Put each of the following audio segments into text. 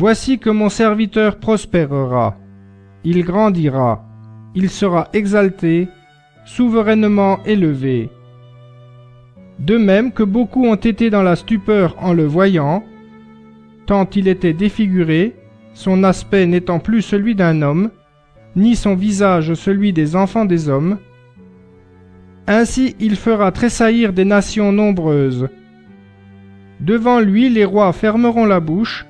Voici que mon serviteur prospérera, il grandira, il sera exalté, souverainement élevé. De même que beaucoup ont été dans la stupeur en le voyant, tant il était défiguré, son aspect n'étant plus celui d'un homme, ni son visage celui des enfants des hommes. Ainsi il fera tressaillir des nations nombreuses. Devant lui les rois fermeront la bouche,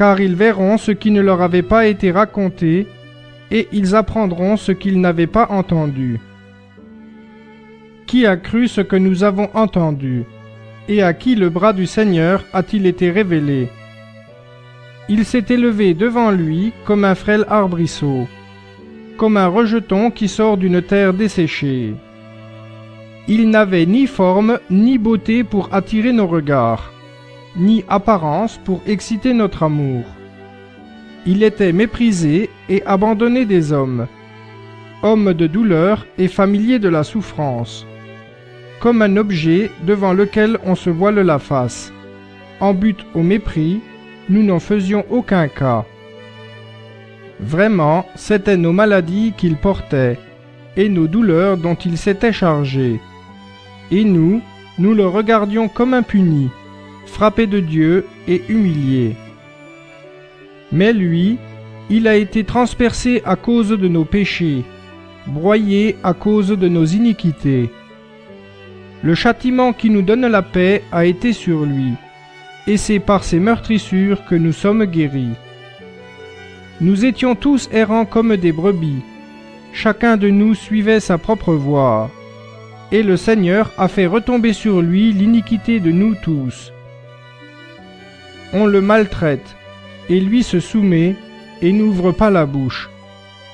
car ils verront ce qui ne leur avait pas été raconté, et ils apprendront ce qu'ils n'avaient pas entendu. Qui a cru ce que nous avons entendu Et à qui le bras du Seigneur a-t-il été révélé? Il s'est élevé devant lui comme un frêle arbrisseau, comme un rejeton qui sort d'une terre desséchée. Il n'avait ni forme ni beauté pour attirer nos regards, ni apparence pour exciter notre amour. Il était méprisé et abandonné des hommes, homme de douleur et familier de la souffrance, comme un objet devant lequel on se voile la face. En but au mépris, nous n'en faisions aucun cas. Vraiment, c'étaient nos maladies qu'il portait, et nos douleurs dont il s'était chargé. Et nous, nous le regardions comme impuni, frappé de Dieu et humilié. Mais lui, il a été transpercé à cause de nos péchés, broyé à cause de nos iniquités. Le châtiment qui nous donne la paix a été sur lui, et c'est par ses meurtrissures que nous sommes guéris. Nous étions tous errants comme des brebis, chacun de nous suivait sa propre voie, et le Seigneur a fait retomber sur lui l'iniquité de nous tous. On le maltraite, et lui se soumet, et n'ouvre pas la bouche,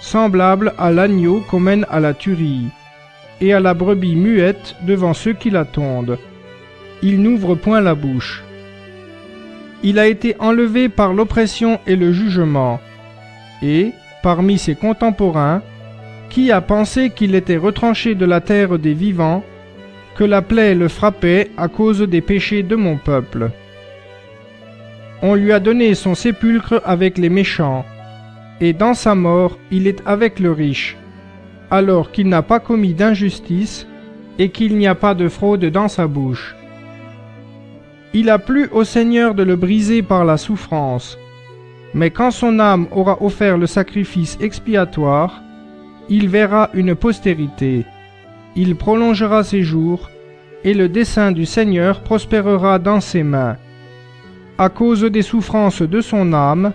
semblable à l'agneau qu'on mène à la tuerie, et à la brebis muette devant ceux qui l'attendent. Il n'ouvre point la bouche. Il a été enlevé par l'oppression et le jugement, et, parmi ses contemporains, qui a pensé qu'il était retranché de la terre des vivants, que la plaie le frappait à cause des péchés de mon peuple on lui a donné son sépulcre avec les méchants, et dans sa mort il est avec le riche, alors qu'il n'a pas commis d'injustice, et qu'il n'y a pas de fraude dans sa bouche. Il a plu au Seigneur de le briser par la souffrance, mais quand son âme aura offert le sacrifice expiatoire, il verra une postérité, il prolongera ses jours, et le dessein du Seigneur prospérera dans ses mains. À cause des souffrances de son âme,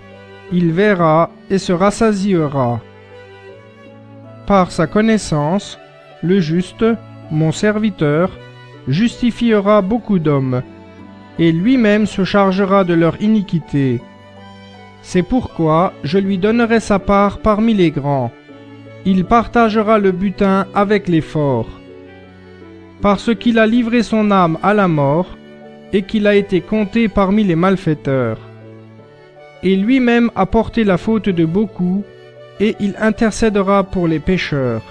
il verra et se rassasiera. Par sa connaissance, le juste, mon serviteur, justifiera beaucoup d'hommes, et lui-même se chargera de leur iniquité. C'est pourquoi je lui donnerai sa part parmi les grands. Il partagera le butin avec les forts. Parce qu'il a livré son âme à la mort, et qu'il a été compté parmi les malfaiteurs. Et lui-même a porté la faute de beaucoup, et il intercédera pour les pécheurs.